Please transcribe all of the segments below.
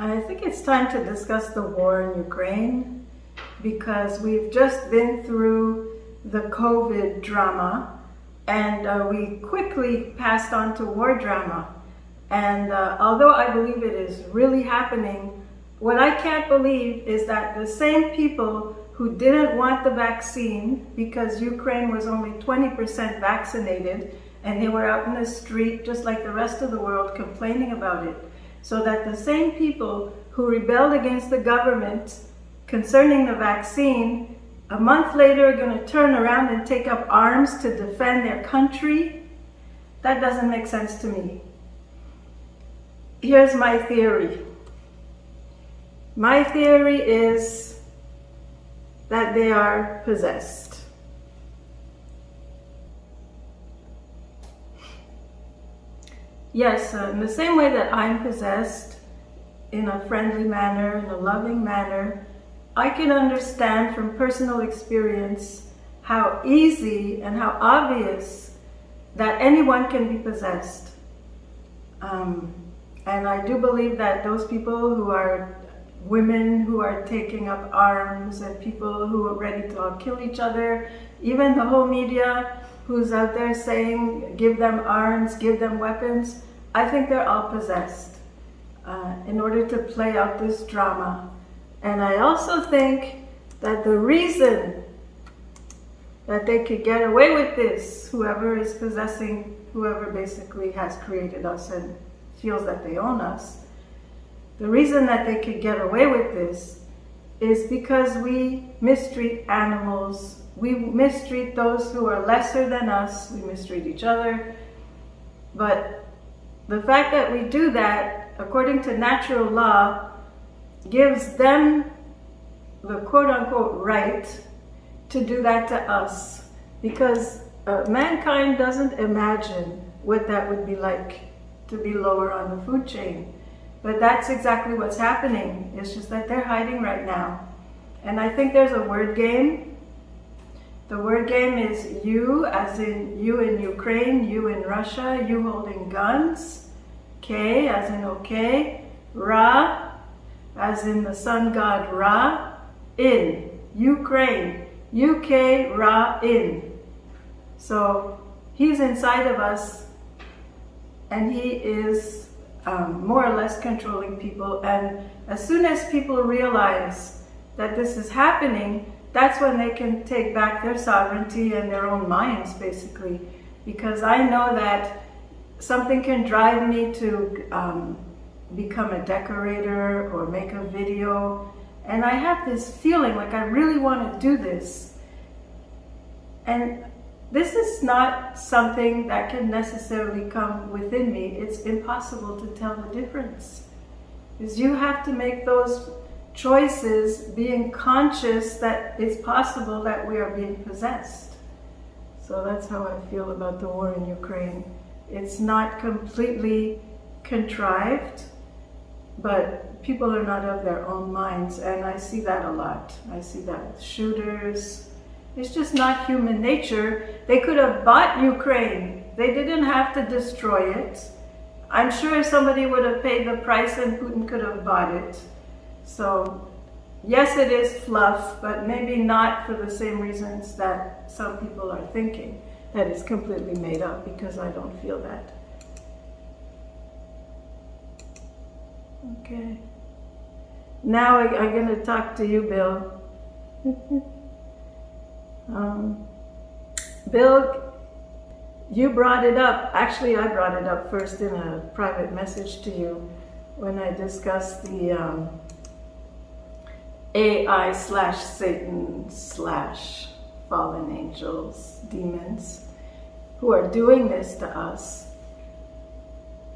I think it's time to discuss the war in Ukraine because we've just been through the COVID drama and uh, we quickly passed on to war drama. And uh, although I believe it is really happening, what I can't believe is that the same people who didn't want the vaccine because Ukraine was only 20% vaccinated and they were out in the street just like the rest of the world complaining about it so that the same people who rebelled against the government concerning the vaccine, a month later are going to turn around and take up arms to defend their country? That doesn't make sense to me. Here's my theory. My theory is that they are possessed. Yes, uh, in the same way that I'm possessed in a friendly manner, in a loving manner, I can understand from personal experience how easy and how obvious that anyone can be possessed. Um, and I do believe that those people who are women who are taking up arms and people who are ready to kill each other, even the whole media who's out there saying, give them arms, give them weapons, I think they're all possessed uh, in order to play out this drama. And I also think that the reason that they could get away with this, whoever is possessing, whoever basically has created us and feels that they own us, the reason that they could get away with this is because we mistreat animals we mistreat those who are lesser than us. We mistreat each other. But the fact that we do that, according to natural law, gives them the quote-unquote right to do that to us. Because uh, mankind doesn't imagine what that would be like to be lower on the food chain. But that's exactly what's happening. It's just that they're hiding right now. And I think there's a word game the word game is you, as in you in Ukraine, you in Russia, you holding guns. K, as in okay. Ra, as in the sun god Ra. In, Ukraine. UK, Ra, in. So he's inside of us and he is um, more or less controlling people. And as soon as people realize that this is happening, that's when they can take back their sovereignty and their own minds, basically. Because I know that something can drive me to um, become a decorator or make a video. And I have this feeling like I really want to do this. And this is not something that can necessarily come within me. It's impossible to tell the difference. Because you have to make those choices, being conscious that it's possible that we are being possessed. So that's how I feel about the war in Ukraine. It's not completely contrived, but people are not of their own minds, and I see that a lot. I see that with shooters. It's just not human nature. They could have bought Ukraine. They didn't have to destroy it. I'm sure somebody would have paid the price and Putin could have bought it. So yes, it is fluff, but maybe not for the same reasons that some people are thinking, that it's completely made up because I don't feel that. Okay. Now I, am going to talk to you, Bill. um, Bill, you brought it up. Actually, I brought it up first in a private message to you when I discussed the um, AI slash Satan slash fallen angels, demons, who are doing this to us.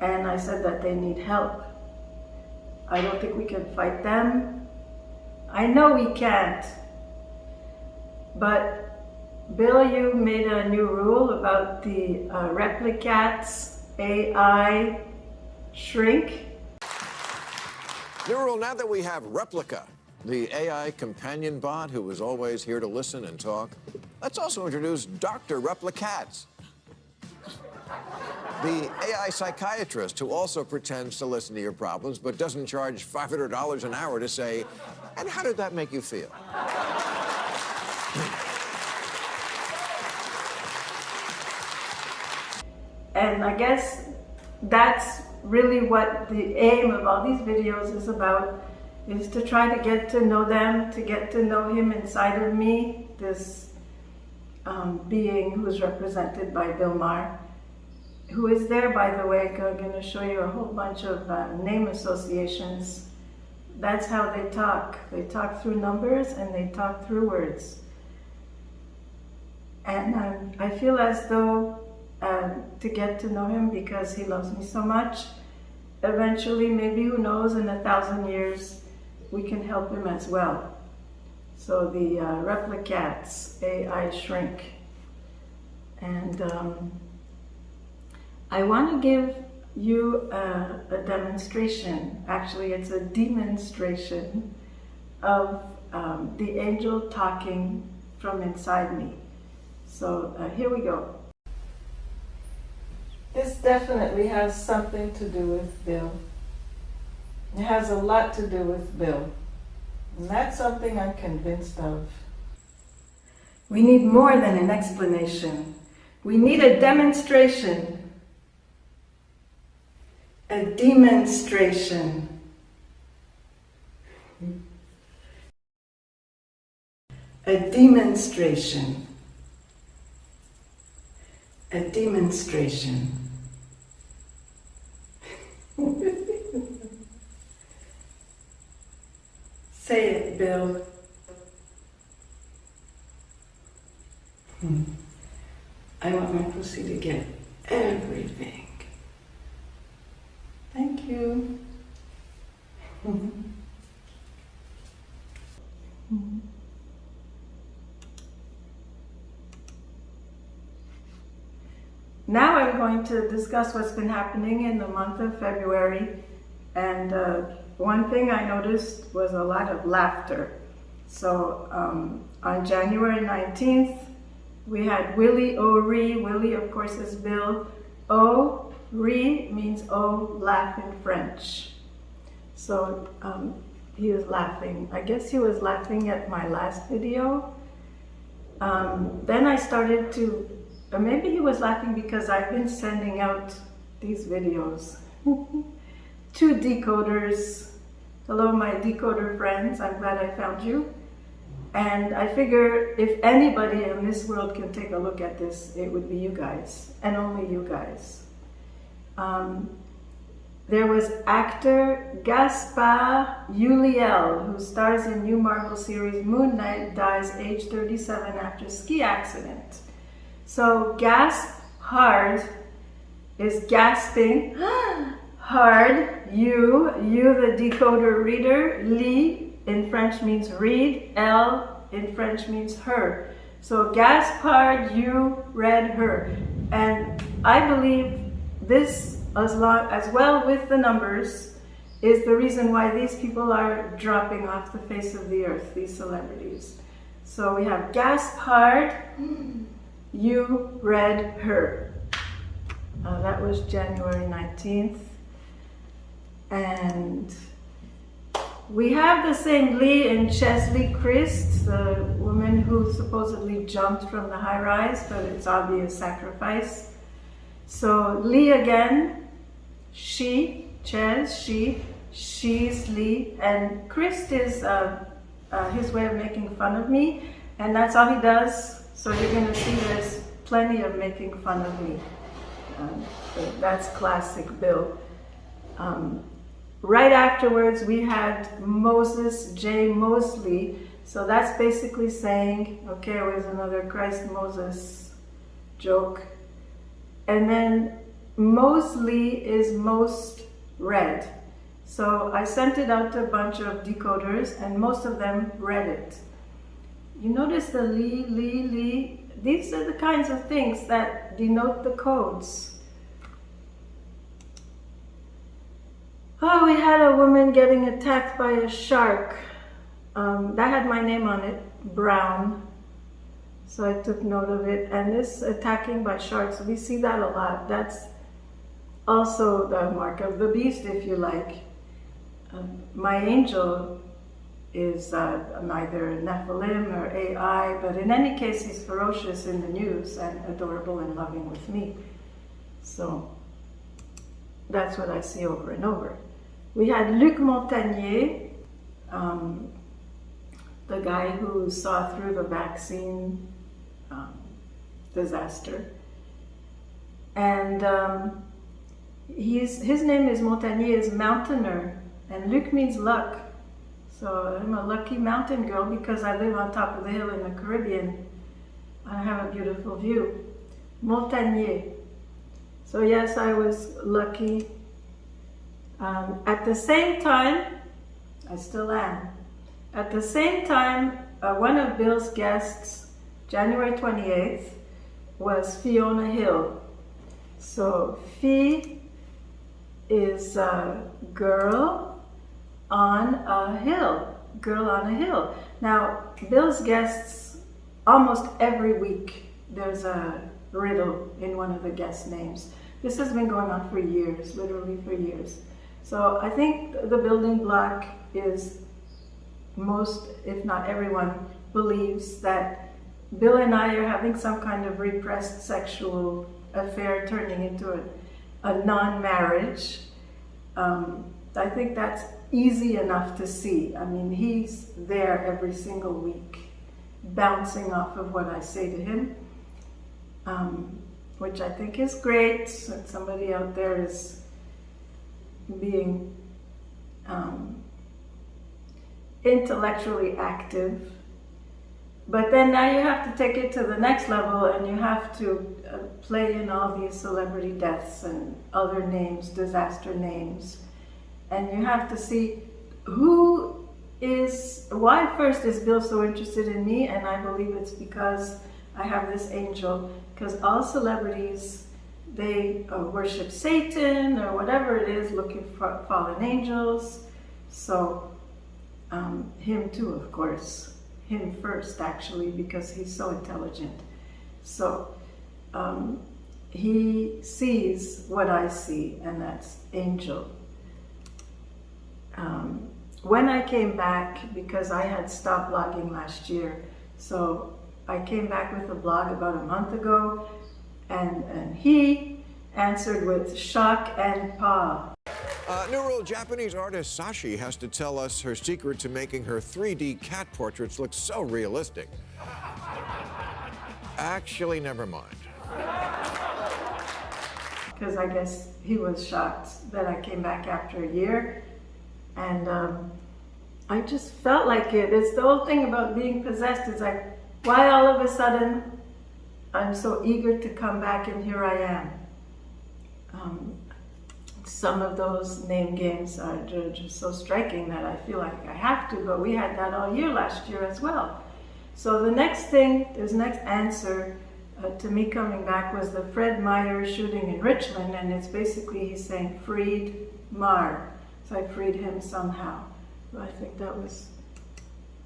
And I said that they need help. I don't think we can fight them. I know we can't. But Bill, you made a new rule about the uh, replicats AI shrink. New rule now that we have replica the AI companion bot who is always here to listen and talk. Let's also introduce Dr. Replicats. The AI psychiatrist who also pretends to listen to your problems but doesn't charge $500 an hour to say, and how did that make you feel? And I guess that's really what the aim of all these videos is about, is to try to get to know them, to get to know him inside of me, this um, being who's represented by Bill Maher, who is there, by the way, I'm going to show you a whole bunch of uh, name associations. That's how they talk. They talk through numbers and they talk through words. And um, I feel as though um, to get to know him because he loves me so much. Eventually, maybe who knows, in a thousand years, we can help him as well. So the uh, replicats, AI shrink. And um, I want to give you a, a, demonstration. Actually, it's a demonstration of um, the angel talking from inside me. So uh, here we go. This definitely has something to do with Bill. It has a lot to do with Bill. And that's something I'm convinced of. We need more than an explanation. We need a demonstration. A demonstration. A demonstration. A demonstration. Say it, Bill. Hmm. I want my pussy to get everything. Thank you. Hmm. Now I'm going to discuss what's been happening in the month of February. And uh, one thing I noticed was a lot of laughter. So um, on January 19th, we had Willie O'Ree. Willie, of course, is Bill. O, Ree means O, laugh in French. So um, he was laughing. I guess he was laughing at my last video. Um, then I started to or maybe he was laughing because I've been sending out these videos. Two decoders. Hello, my decoder friends. I'm glad I found you. And I figure if anybody in this world can take a look at this, it would be you guys, and only you guys. Um, there was actor Gaspard Ulliel, who stars in new Marvel series Moon Knight, dies age 37 after ski accident. So gasp hard is gasping hard. You, you the decoder reader. Li in French means read. L in French means her. So Gaspard, you read her. And I believe this as, long, as well with the numbers is the reason why these people are dropping off the face of the earth, these celebrities. So we have Gaspard. You read her. Uh, that was January 19th. And we have the same Lee and Cheslie Kryst, the woman who supposedly jumped from the high rise, but it's obvious sacrifice. So Lee again, she, Ches, she, she's Lee, and Kryst is uh, uh, his way of making fun of me, and that's all he does so you're going to see there's plenty of making fun of me. Um, that's classic Bill. Um, right afterwards, we had Moses J. Moseley. So that's basically saying, okay, where's another Christ Moses joke? And then Moseley is most read. So I sent it out to a bunch of decoders and most of them read it. You notice the li, li, li. These are the kinds of things that denote the codes. Oh, we had a woman getting attacked by a shark. Um, that had my name on it, Brown. So I took note of it. And this attacking by sharks, we see that a lot. That's also the mark of the beast, if you like. Um, my angel is uh, neither Nephilim or AI, but in any case, he's ferocious in the news and adorable and loving with me. So that's what I see over and over. We had Luc Montagnier, um, the guy who saw through the vaccine um, disaster. And um, he's, his name is Montagnier, is mountaineer, and Luc means luck. So I'm a lucky mountain girl because I live on top of the hill in the Caribbean. I have a beautiful view. Montagnier. So yes, I was lucky. Um, at the same time, I still am. At the same time, uh, one of Bill's guests, January 28th, was Fiona Hill. So Fee is a girl on a hill, girl on a hill. Now, Bill's guests, almost every week, there's a riddle in one of the guest names. This has been going on for years, literally for years. So I think the building block is most, if not everyone, believes that Bill and I are having some kind of repressed sexual affair turning into a, a non-marriage. Um, I think that's easy enough to see. I mean, he's there every single week, bouncing off of what I say to him, um, which I think is great. That somebody out there is being um, intellectually active. But then now you have to take it to the next level and you have to uh, play in all these celebrity deaths and other names, disaster names and you have to see who is, why first is Bill so interested in me? And I believe it's because I have this angel, because all celebrities, they uh, worship Satan or whatever it is, looking for fallen angels. So um, him too, of course, him first actually, because he's so intelligent. So um, he sees what I see, and that's angel um, when I came back, because I had stopped blogging last year, so I came back with a blog about a month ago, and, and he answered with shock and paw. Uh, new rule, Japanese artist Sashi has to tell us her secret to making her 3D cat portraits look so realistic. Actually, never mind. Because I guess he was shocked that I came back after a year and um, I just felt like it. It's the whole thing about being possessed. It's like, why all of a sudden I'm so eager to come back and here I am. Um, some of those name games are just so striking that I feel like I have to, but we had that all year last year as well. So the next thing, this next answer uh, to me coming back was the Fred Meyer shooting in Richland, and it's basically he's saying freed Mar. So I freed him somehow. I think that was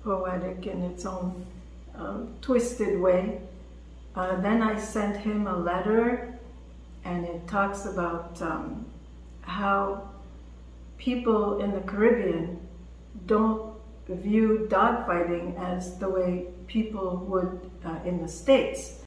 poetic in its own um, twisted way. Uh, then I sent him a letter and it talks about um, how people in the Caribbean don't view dogfighting as the way people would uh, in the States.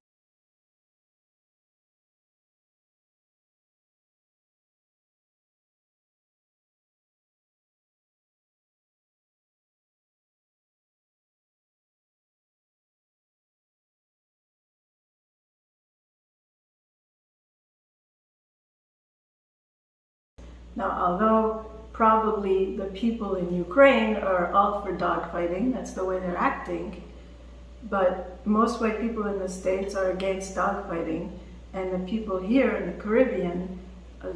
Now, although probably the people in Ukraine are all for dogfighting, that's the way they're acting, but most white people in the States are against dogfighting, and the people here in the Caribbean, uh,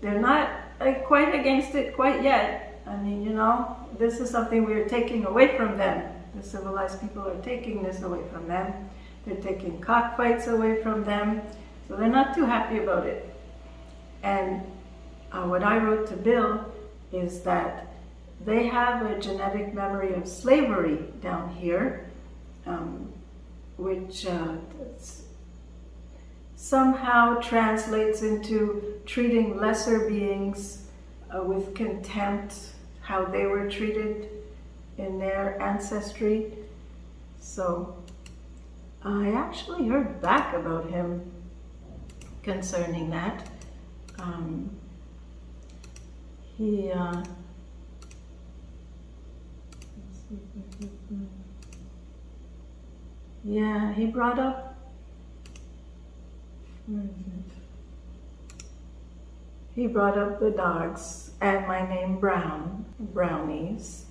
they're not uh, quite against it quite yet. I mean, you know, this is something we're taking away from them. The civilized people are taking this away from them. They're taking cockfights away from them. So they're not too happy about it. And uh, what I wrote to Bill is that they have a genetic memory of slavery down here, um, which uh, somehow translates into treating lesser beings uh, with contempt, how they were treated in their ancestry. So I actually heard back about him concerning that. Um, he uh, yeah, he brought up? He brought up the dogs and my name Brown, brownies.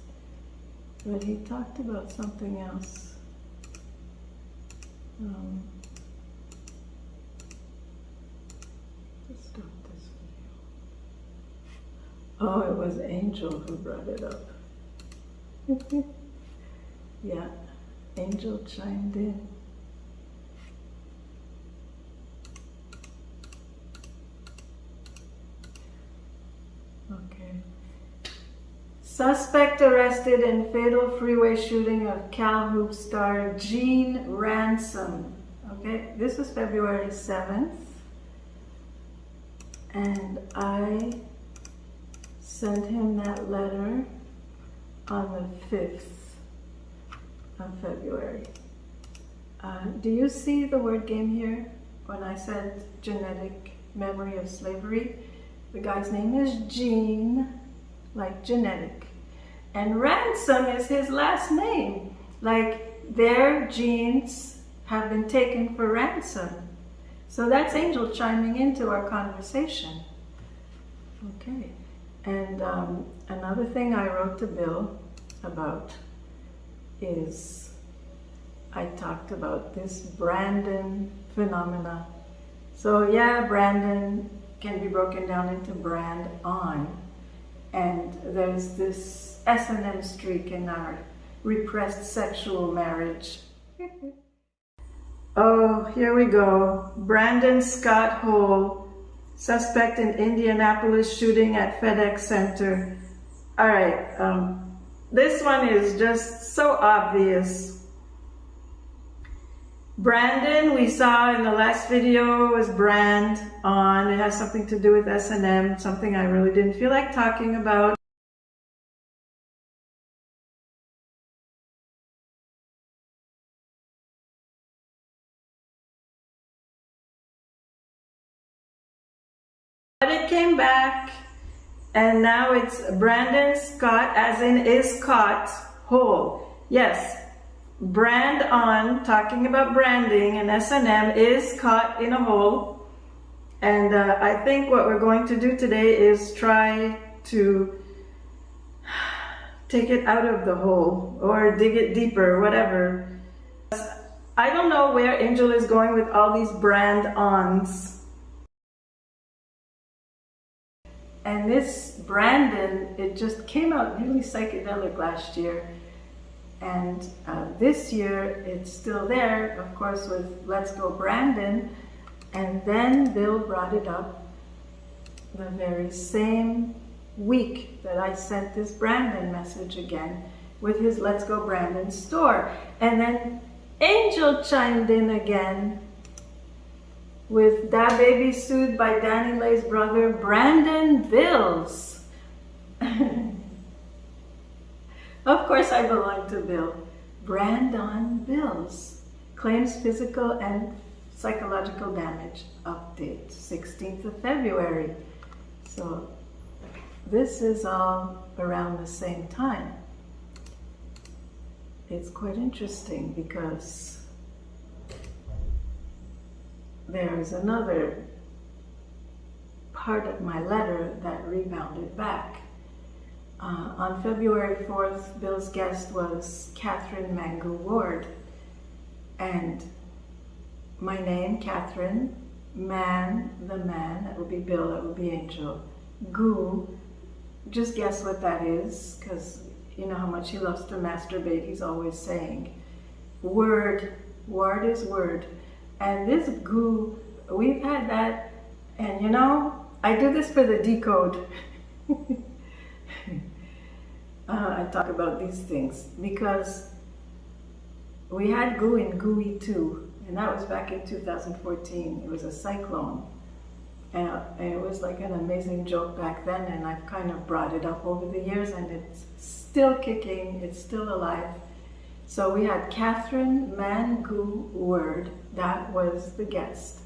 But he talked about something else. Um, let's stop this video. Oh, it was Angel who brought it up. yeah, Angel chimed in. Okay. Suspect arrested in fatal freeway shooting of Cal Hoop star Gene Ransom. Okay, this was February 7th. And I sent him that letter on the 5th of February. Uh, do you see the word game here when I said genetic memory of slavery? The guy's name is Gene, like genetic. And Ransom is his last name. Like their genes have been taken for ransom. So that's Angel chiming into our conversation. Okay. And um, another thing I wrote to Bill about is I talked about this Brandon phenomena. So yeah, Brandon can be broken down into brand on. And there's this S&M streak in our repressed sexual marriage. oh, here we go. Brandon Scott Hole, suspect in Indianapolis shooting at FedEx Center. All right, um, this one is just so obvious. Brandon, we saw in the last video was brand on. It has something to do with S&M, something I really didn't feel like talking about. But it came back and now it's Brandon Scott as in is caught whole. Yes, brand on, talking about branding and S&M is caught in a hole. And uh, I think what we're going to do today is try to take it out of the hole or dig it deeper, whatever. I don't know where Angel is going with all these brand ons. And this Brandon, it just came out really psychedelic last year. And uh, this year it's still there, of course, with Let's Go Brandon. And then Bill brought it up the very same week that I sent this Brandon message again with his Let's Go Brandon store. And then Angel chimed in again with DaBaby sued by DaniLeigh's brother Brandon Bills. Of course I belong to Bill. Brandon Bills claims physical and psychological damage. Update, 16th of February. So this is all around the same time. It's quite interesting because there's another part of my letter that rebounded back. Uh, on February 4th, Bill's guest was Catherine Mangu Ward. And my name, Catherine, man, the man, that would be Bill, that would be Angel. Goo, just guess what that is, because you know how much he loves to masturbate, he's always saying. Word, word is word. And this goo, we've had that, and you know, I do this for the decode. uh, I talk about these things because we had Goo in GUI too, And that was back in 2014. It was a cyclone. And it was like an amazing joke back then, and I've kind of brought it up over the years, and it's still kicking, it's still alive. So we had Catherine Mangu Word, that was the guest.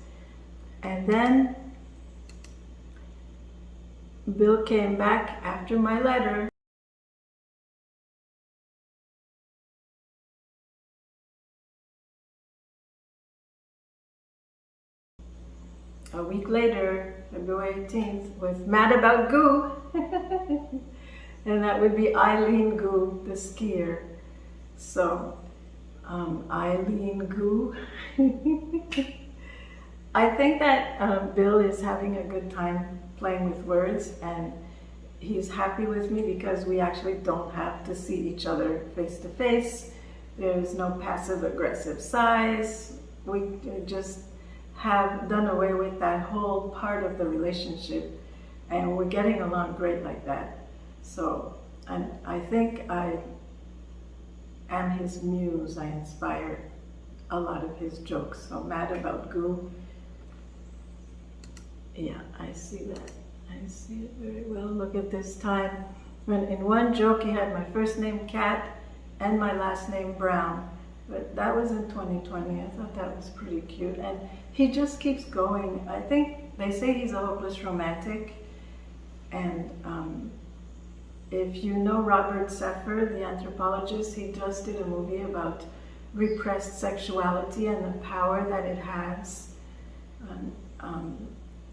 And then Bill came back after my letter a week later, February 18th, was Mad About Goo. and that would be Eileen Gu, the skier. So, um, Eileen Gu. I think that uh, Bill is having a good time playing with words and he's happy with me because we actually don't have to see each other face to face. There's no passive aggressive size. We just have done away with that whole part of the relationship and we're getting along great like that. So and I think I am his muse. I inspire a lot of his jokes. So mad about goo. Yeah, I see that. I see it very well. Look at this time. When in one joke he had my first name Cat and my last name Brown. But that was in 2020. I thought that was pretty cute. And he just keeps going. I think they say he's a hopeless romantic. And um, if you know Robert Sepehr, the anthropologist, he just did a movie about repressed sexuality and the power that it has. Um, um,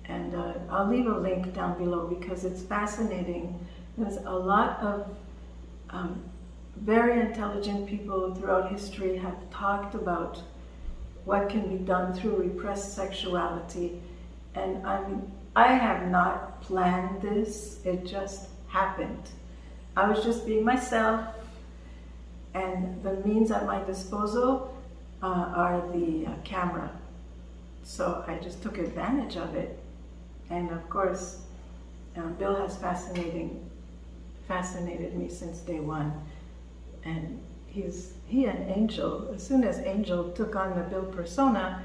and uh, I'll leave a link down below because it's fascinating. There's a lot of um, very intelligent people throughout history have talked about what can be done through repressed sexuality. And I'm, I have not planned this, it just happened. I was just being myself and the means at my disposal uh, are the uh, camera. So I just took advantage of it. And of course, uh, Bill has fascinating, fascinated me since day one and he's he and Angel, as soon as Angel took on the Bill persona,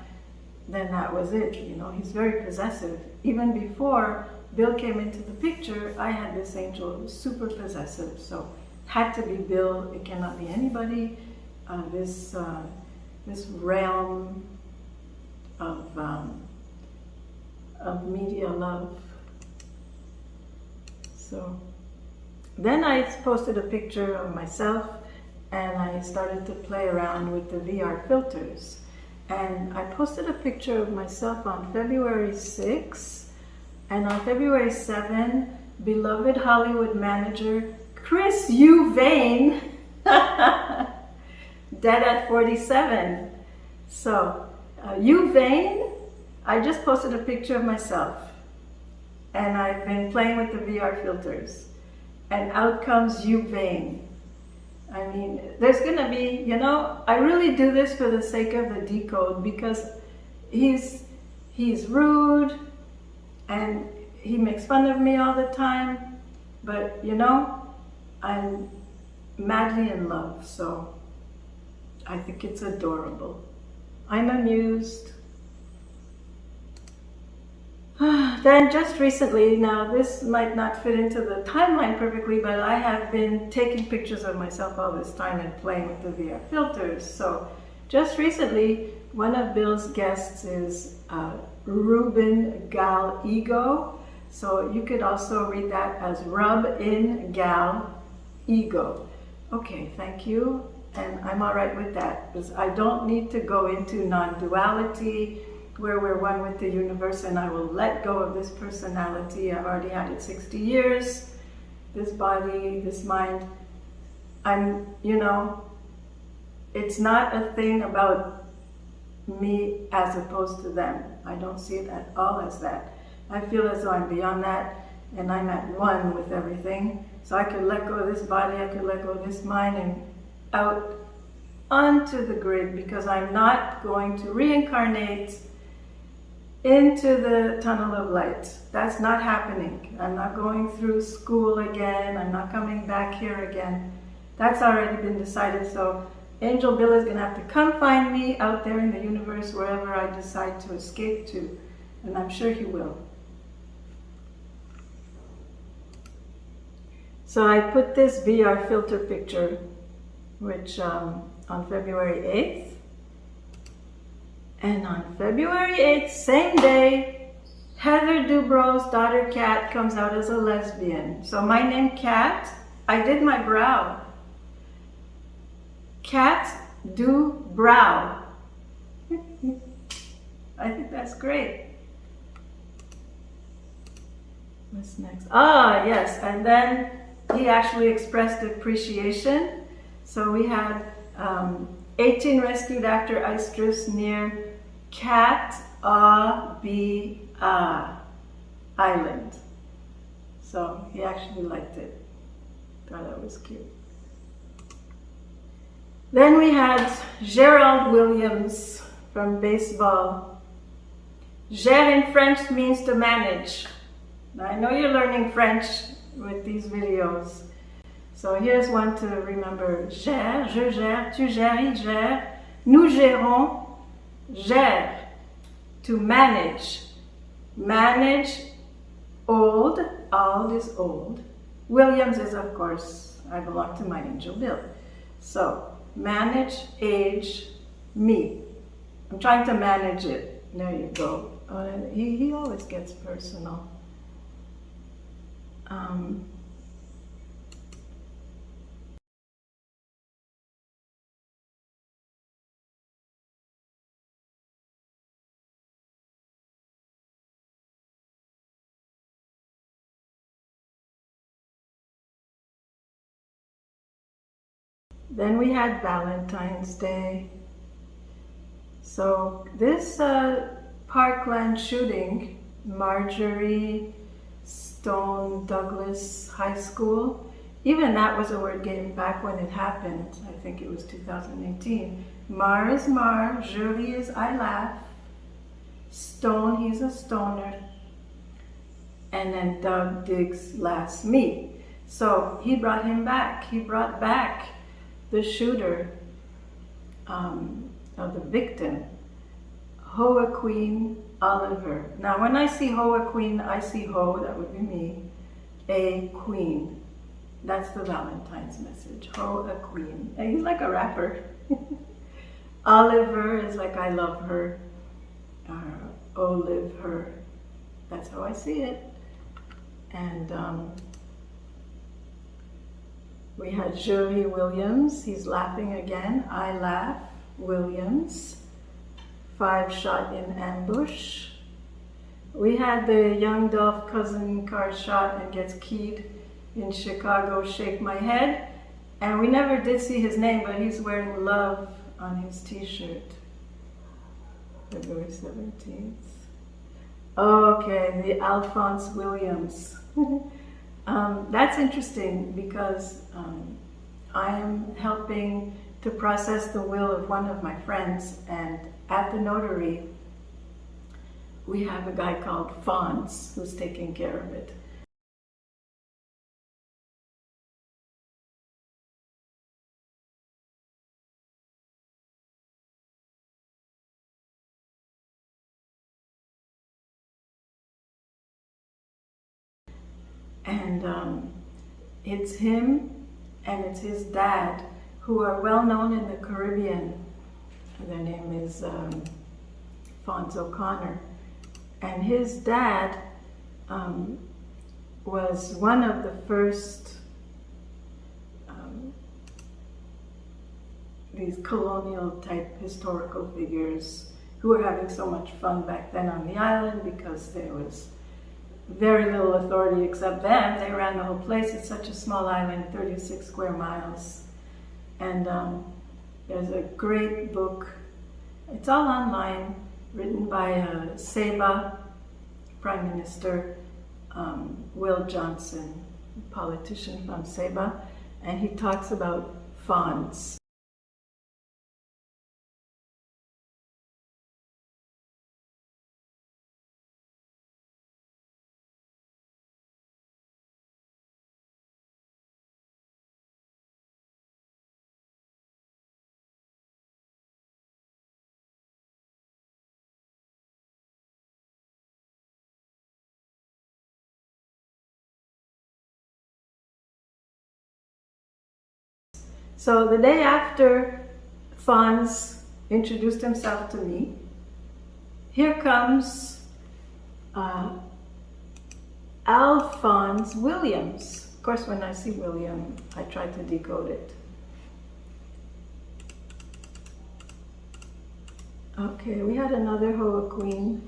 then that was it, you know, he's very possessive. Even before Bill came into the picture, I had this Angel super possessive, so had to be Bill, it cannot be anybody. Uh, this, uh, this realm of, um, of media love. So then I posted a picture of myself and I started to play around with the VR filters. And I posted a picture of myself on February 6, and on February 7, beloved Hollywood manager Chris U. Vane, dead at 47. So, uh, U. Vane, I just posted a picture of myself, and I've been playing with the VR filters. And out comes U. Vane. I mean, there's going to be, you know, I really do this for the sake of the decode because he's, he's rude and he makes fun of me all the time. But, you know, I'm madly in love, so I think it's adorable. I'm amused. then just recently, now this might not fit into the timeline perfectly, but I have been taking pictures of myself all this time and playing with the VR filters. So just recently, one of Bill's guests is uh, Ruben Gal Ego. So you could also read that as Rub in Gal Ego. Okay, thank you. And I'm all right with that because I don't need to go into non-duality where we're one with the universe and I will let go of this personality. I've already had it 60 years, this body, this mind. I'm, you know, it's not a thing about me as opposed to them. I don't see it at all as that. I feel as though I'm beyond that and I'm at one with everything. So I could let go of this body, I could let go of this mind and out onto the grid because I'm not going to reincarnate into the tunnel of light. That's not happening. I'm not going through school again. I'm not coming back here again. That's already been decided. So Angel Bill is going to have to come find me out there in the universe, wherever I decide to escape to. And I'm sure he will. So I put this VR filter picture, which um, on February 8th. And on February 8th, same day, Heather Dubrow's daughter Kat comes out as a lesbian. So my name Kat, I did my brow. Kat do brow. I think that's great. What's next? Ah, yes, and then he actually expressed appreciation. So we had um, 18 rescued after ice drifts near Cat A B A Island. So he actually liked it. Thought that was cute. Then we had Gerald Williams from baseball. Gérer in French means to manage. Now, I know you're learning French with these videos. So here's one to remember. Gère, je gère, tu gères, il gère, nous gérons, gère. To manage. Manage, old, old is old. Williams is, of course, I belong to my angel Bill. So, manage, age, me. I'm trying to manage it. There you go. Oh, he, he always gets personal. Um, Then we had Valentine's Day. So this uh, Parkland shooting, Marjory Stone Douglas High School, even that was a word game back when it happened. I think it was 2018. Mar is Mar, Julie is I laugh, Stone, he's a stoner, and then Doug digs last me. So he brought him back. He brought back the shooter, um, or the victim, Hoa Queen Oliver. Now, when I see Hoa Queen, I see Ho, that would be me, a queen. That's the Valentine's message. Ho, a queen. And he's like a rapper. Oliver is like I love her. Uh, Olive her. That's how I see it. And um, we had Julie Williams, he's laughing again. I laugh, Williams. Five shot in ambush. We had the young Dolph cousin car shot and gets keyed in Chicago, Shake My Head. And we never did see his name, but he's wearing love on his t-shirt. February 17th. Okay, the Alphonse Williams. Um, that's interesting because um, I am helping to process the will of one of my friends and at the notary we have a guy called Fonz who's taking care of it. And um, it's him and it's his dad who are well known in the Caribbean. Their name is um, Fonz O'Connor. And his dad um, was one of the first um, these colonial type historical figures who were having so much fun back then on the island because there was very little authority except them. They ran the whole place. It's such a small island, 36 square miles. And um, there's a great book. It's all online, written by uh, Saba, Prime Minister um, Will Johnson, politician from Saba. and he talks about Fonz. So the day after Fonz introduced himself to me, here comes uh, Alphonse Williams. Of course, when I see William, I try to decode it. Okay, we had another Hoa Queen.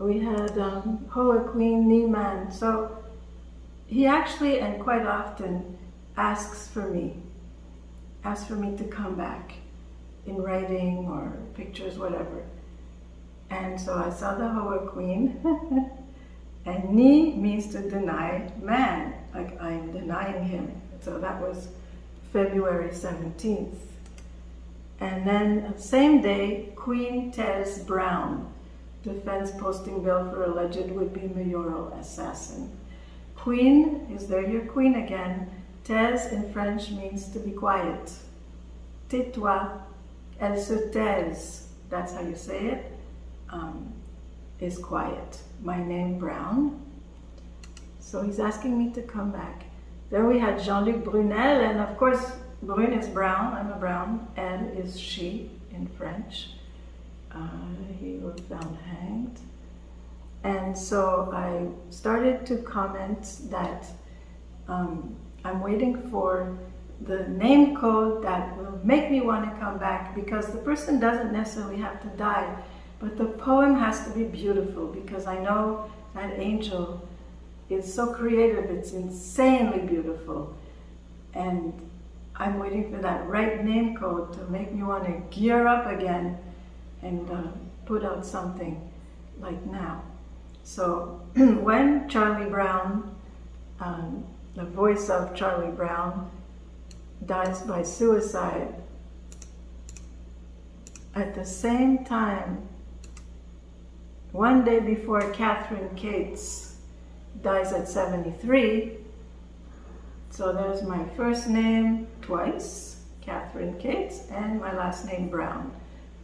We had um, Hoa Queen Niman. So he actually, and quite often, asks for me, asks for me to come back in writing or pictures, whatever. And so I saw the Hoa Queen. and Ni means to deny man, like I'm denying him. So that was February 17th. And then same day, Queen Tez Brown, defense posting bill for alleged would-be mayoral assassin. Queen, is there your queen again? Tez in French means to be quiet. Tais-toi, elle se taise, that's how you say it, um, is quiet. My name Brown. So he's asking me to come back. Then we had Jean-Luc Brunel, and of course Brune is brown, I'm a brown, and is she in French. Uh, he was found hanged. And so I started to comment that um, I'm waiting for the name code that will make me want to come back because the person doesn't necessarily have to die, but the poem has to be beautiful because I know that angel is so creative, it's insanely beautiful. And I'm waiting for that right name code to make me want to gear up again and uh, put out something like now. So when Charlie Brown, um, the voice of Charlie Brown, dies by suicide, at the same time, one day before Kathryn Kates dies at 73, so there's my first name twice, Kathryn Kates, and my last name Brown.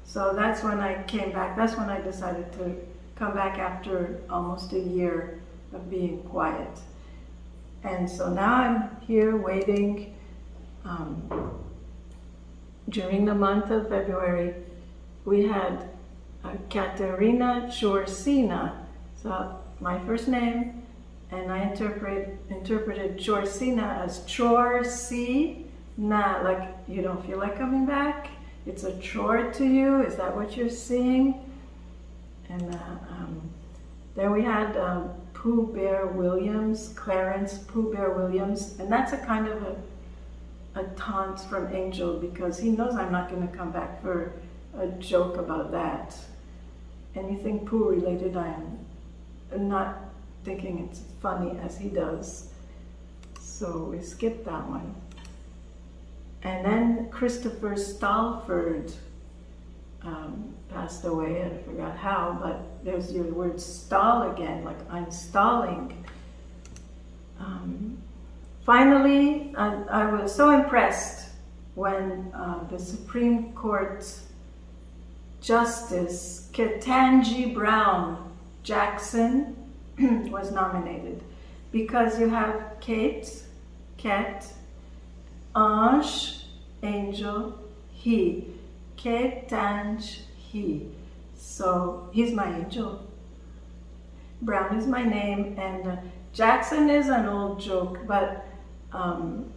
So that's when I came back, that's when I decided to come back after almost a year of being quiet. And so now I'm here waiting um, during the month of February. We had uh, Katerina Chorsina. So my first name, and I interpret, interpreted Chorsina as chore see na, like you don't feel like coming back. It's a chore to you. Is that what you're seeing? And uh, um, then we had um, Pooh Bear Williams, Clarence Pooh Bear Williams, and that's a kind of a, a taunt from Angel because he knows I'm not going to come back for a joke about that. Anything Pooh related, I am not thinking it's funny as he does. So we skip that one. And then Christopher Stalford um, passed away, I forgot how, but there's your word stall again, like I'm stalling. Um, finally, I, I, was so impressed when uh, the Supreme Court Justice Ketanji Brown Jackson was nominated because you have Kate, Cat, Ange, Angel, He. Ketanj, He. So he's my angel. Brown is my name, and uh, Jackson is an old joke, but um,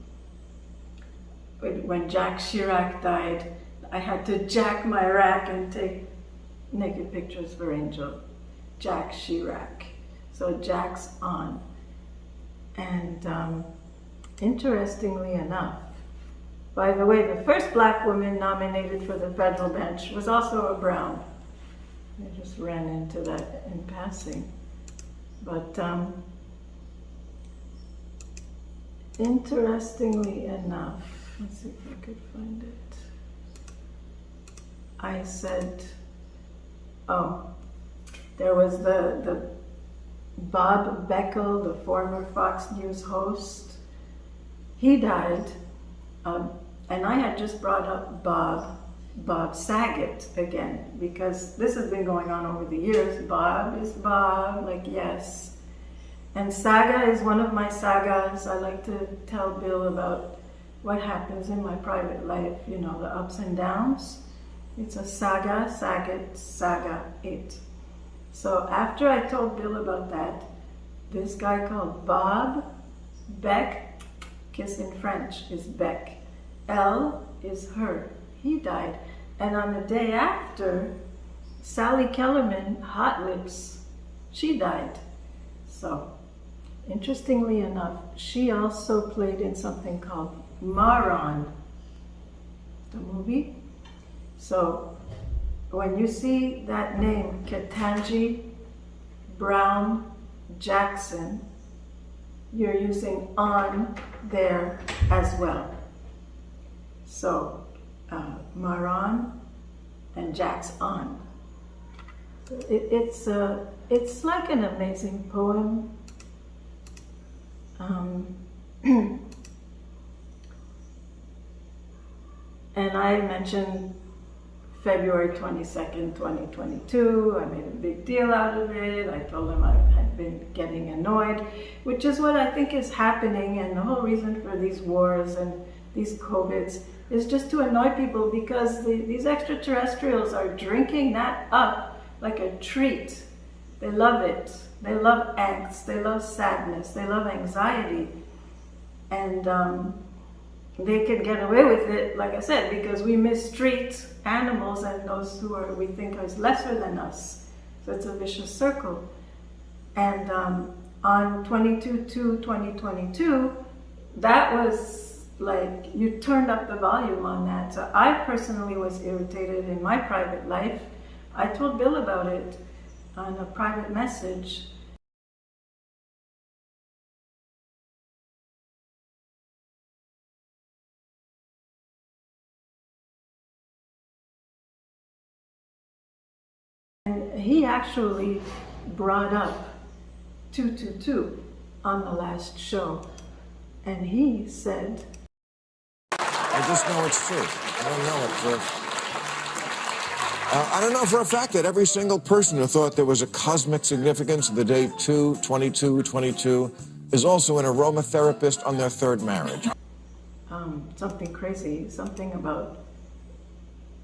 when Jack Chirac died, I had to jack my rack and take naked pictures for Angel. Jack Chirac. So Jack's on. And um, interestingly enough, by the way, the first black woman nominated for the federal bench was also a Brown. I just ran into that in passing. But um, interestingly enough, let's see if I could find it. I said, oh, there was the, the Bob Beckel, the former Fox News host, he died, um, and I had just brought up Bob, Bob Saget again, because this has been going on over the years. Bob is Bob, like yes. And saga is one of my sagas. I like to tell Bill about what happens in my private life, you know, the ups and downs. It's a saga, sagat, saga, it. So after I told Bill about that, this guy called Bob Beck, kiss in French is Beck, L is her, he died. And on the day after, Sally Kellerman, Hot Lips, she died. So, interestingly enough, she also played in something called Maron, the movie. So, when you see that name, Ketanji Brown Jackson, you're using on there as well. So, uh, Maron and Jack's on. It, it's, uh, it's like an amazing poem. Um, and I mentioned February 22nd, 2022. I made a big deal out of it. I told him I had been getting annoyed, which is what I think is happening. And the whole reason for these wars and these COVIDs is just to annoy people because the, these extraterrestrials are drinking that up like a treat. They love it. They love angst. They love sadness. They love anxiety. And um, they can get away with it, like I said, because we mistreat animals and those who are we think are lesser than us. So it's a vicious circle. And um, on 22-2-2022, that was like, you turned up the volume on that. So I personally was irritated in my private life. I told Bill about it on a private message. And he actually brought up 222 on the last show. And he said, I just know it's true. I don't know it for. Uh, I don't know for a fact that every single person who thought there was a cosmic significance of the date 2, 22, 22 is also an aromatherapist on their third marriage. um, something crazy, something about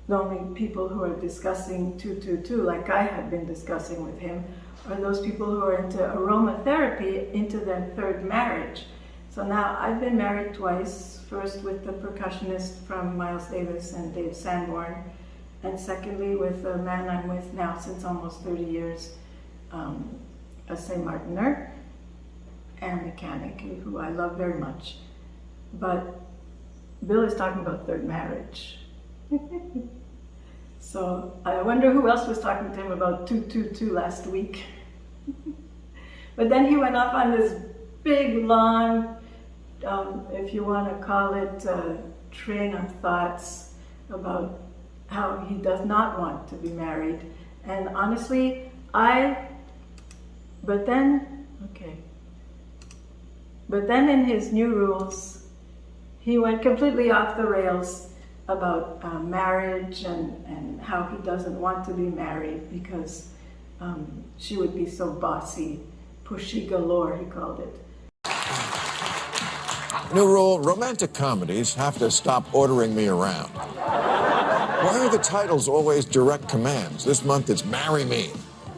the only people who are discussing 222, like I have been discussing with him, are those people who are into aromatherapy into their third marriage. So now I've been married twice, first with the percussionist from Miles Davis and Dave Sanborn, and secondly with the man I'm with now since almost 30 years, um, a St. Martiner and mechanic, who I love very much. But Bill is talking about third marriage. so I wonder who else was talking to him about 222 last week. but then he went off on this big, long, um, if you want to call it, uh, train of thoughts about how he does not want to be married. And honestly, I, but then, okay. But then in his new rules, he went completely off the rails about uh, marriage and, and how he doesn't want to be married because um, she would be so bossy, pushy galore, he called it. New rule, romantic comedies have to stop ordering me around. Why are the titles always direct commands? This month it's Marry Me.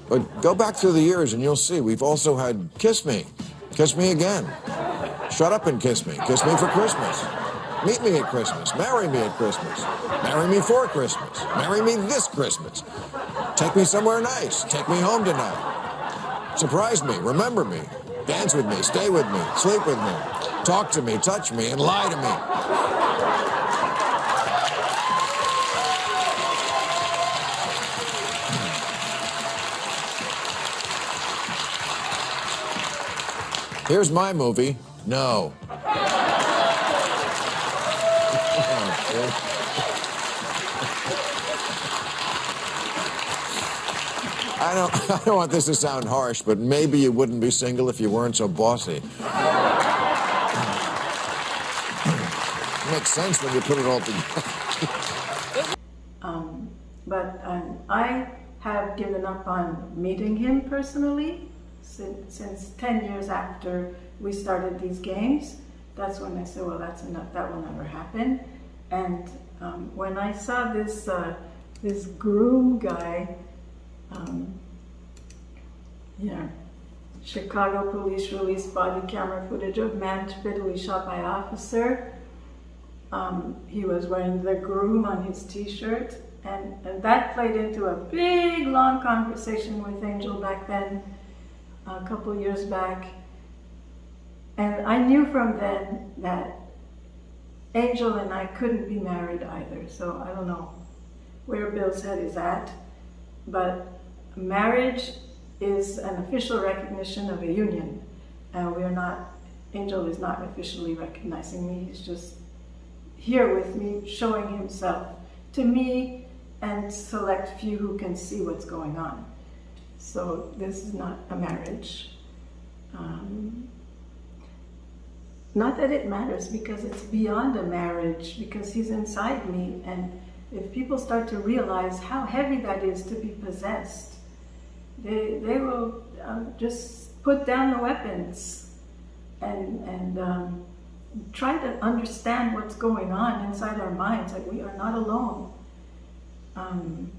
But go back through the years and you'll see we've also had Kiss Me, Kiss Me Again, Shut Up and Kiss Me, Kiss Me for Christmas, Meet Me at Christmas, Marry Me at Christmas, Marry Me for Christmas, Marry Me this Christmas, Take Me Somewhere Nice, Take Me Home Tonight, Surprise Me, Remember Me, Dance with Me, Stay with Me, Sleep with Me, Talk to Me, Touch Me, and Lie to Me. Here's my movie, No. Oh, I don't, I don't want this to sound harsh, but maybe you wouldn't be single if you weren't so bossy. Makes sense when you put it all together. Um, but um, I have given up on meeting him personally since, since 10 years after we started these games. that's when I said, well, that's enough, that will never happen. And um, when I saw this, uh, this groom guy, um, yeah, Chicago police released body camera footage of man fatally shot by officer. Um, he was wearing the groom on his t-shirt and, and that played into a big long conversation with Angel back then, a couple years back. And I knew from then that Angel and I couldn't be married either. So I don't know where Bill's head is at, but marriage is an official recognition of a union. And we're not, Angel is not officially recognizing me. He's just here with me, showing himself to me and select few who can see what's going on. So this is not a marriage. Um, not that it matters because it's beyond a marriage because he's inside me and if people start to realize how heavy that is to be possessed, they, they will uh, just put down the weapons and, and um, try to understand what's going on inside our minds, that we are not alone. Um,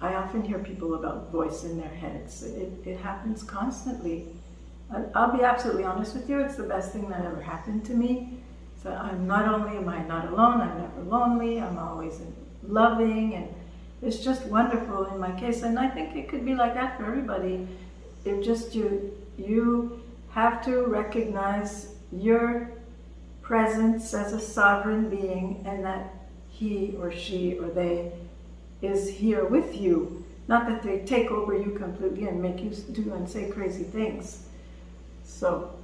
I often hear people about voice in their heads. It, it happens constantly. I'll be absolutely honest with you, it's the best thing that ever happened to me. So I'm not only am I not alone, I'm never lonely, I'm always loving, and it's just wonderful in my case. And I think it could be like that for everybody. It just you, you have to recognize your presence as a sovereign being and that he or she or they is here with you. Not that they take over you completely and make you do and say crazy things. So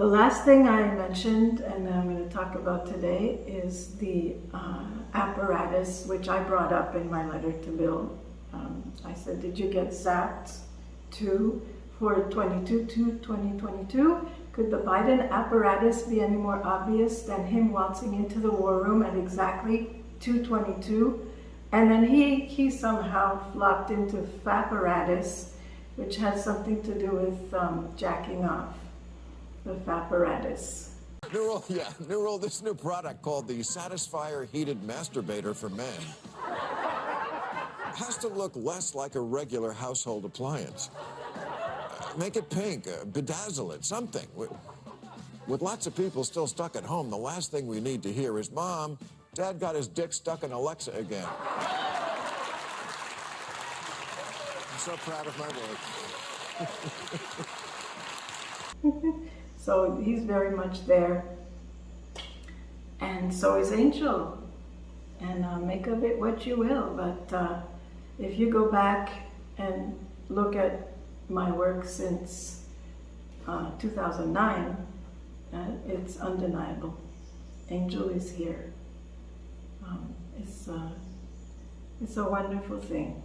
the last thing I mentioned and I'm going to talk about today is the uh, apparatus which I brought up in my letter to Bill. Um, I said, did you get zapped too for 22 to 2022? Could the Biden apparatus be any more obvious than him waltzing into the war room at exactly 222? And then he, he somehow flopped into fapparatus, which has something to do with um, jacking off, the fapparatus. New yeah, new this new product called the Satisfier Heated Masturbator for Men has to look less like a regular household appliance. Uh, make it pink, uh, bedazzle it, something. With, with lots of people still stuck at home, the last thing we need to hear is, Mom, Dad got his dick stuck in Alexa again. I'm so proud of my work. so he's very much there. And so is Angel. And uh, make of it what you will. But uh, if you go back and look at my work since uh, 2009, uh, it's undeniable. Angel is here. Um, it's, uh, it's a wonderful thing.